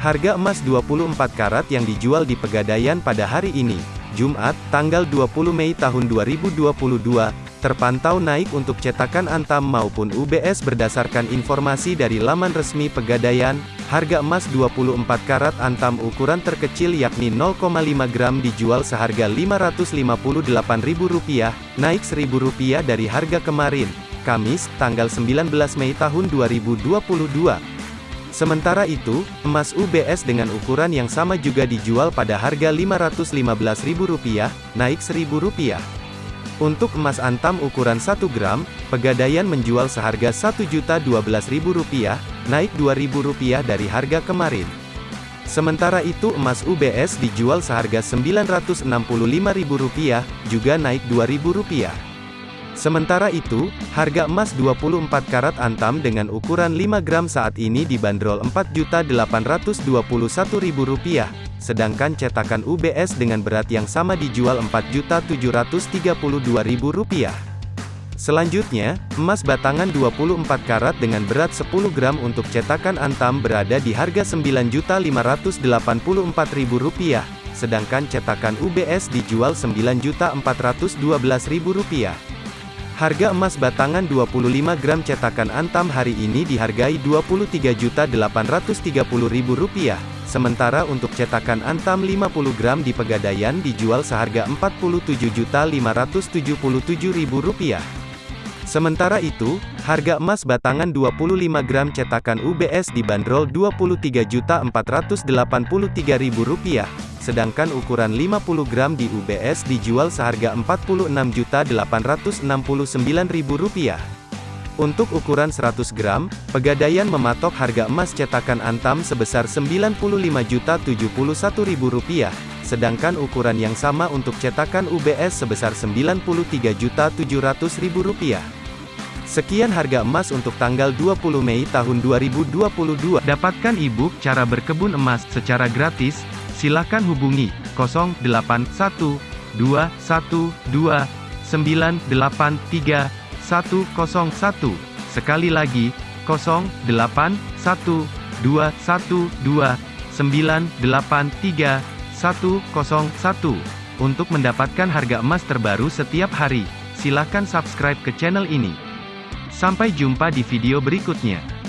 Harga emas 24 karat yang dijual di Pegadaian pada hari ini, Jumat, tanggal 20 Mei tahun 2022, terpantau naik untuk cetakan Antam maupun UBS berdasarkan informasi dari laman resmi Pegadaian, harga emas 24 karat Antam ukuran terkecil yakni 0,5 gram dijual seharga Rp558.000, naik Rp1.000 dari harga kemarin, Kamis, tanggal 19 Mei tahun 2022. Sementara itu, emas UBS dengan ukuran yang sama juga dijual pada harga Rp515.000, naik Rp1.000. Untuk emas antam ukuran 1 gram, Pegadaian menjual seharga Rp1.012.000, naik Rp2.000 dari harga kemarin. Sementara itu emas UBS dijual seharga Rp965.000, juga naik Rp2.000. Sementara itu, harga emas 24 karat antam dengan ukuran 5 gram saat ini dibanderol Rp4.821.000, sedangkan cetakan UBS dengan berat yang sama dijual Rp4.732.000. Selanjutnya, emas batangan 24 karat dengan berat 10 gram untuk cetakan antam berada di harga Rp9.584.000, sedangkan cetakan UBS dijual Rp9.412.000. Harga emas batangan 25 gram cetakan Antam hari ini dihargai Rp23.830.000, sementara untuk cetakan Antam 50 gram di Pegadaian dijual seharga Rp47.577.000. Sementara itu, harga emas batangan 25 gram cetakan UBS dibanderol Rp23.483.000 sedangkan ukuran 50 gram di UBS dijual seharga Rp46.869.000. Untuk ukuran 100 gram, Pegadaian mematok harga emas cetakan Antam sebesar Rp95.071.000, sedangkan ukuran yang sama untuk cetakan UBS sebesar Rp93.700.000. Sekian harga emas untuk tanggal 20 Mei tahun 2022. Dapatkan e-book cara berkebun emas secara gratis Silakan hubungi 081212983101. Sekali lagi 081212983101. Untuk mendapatkan harga emas terbaru setiap hari, silakan subscribe ke channel ini. Sampai jumpa di video berikutnya.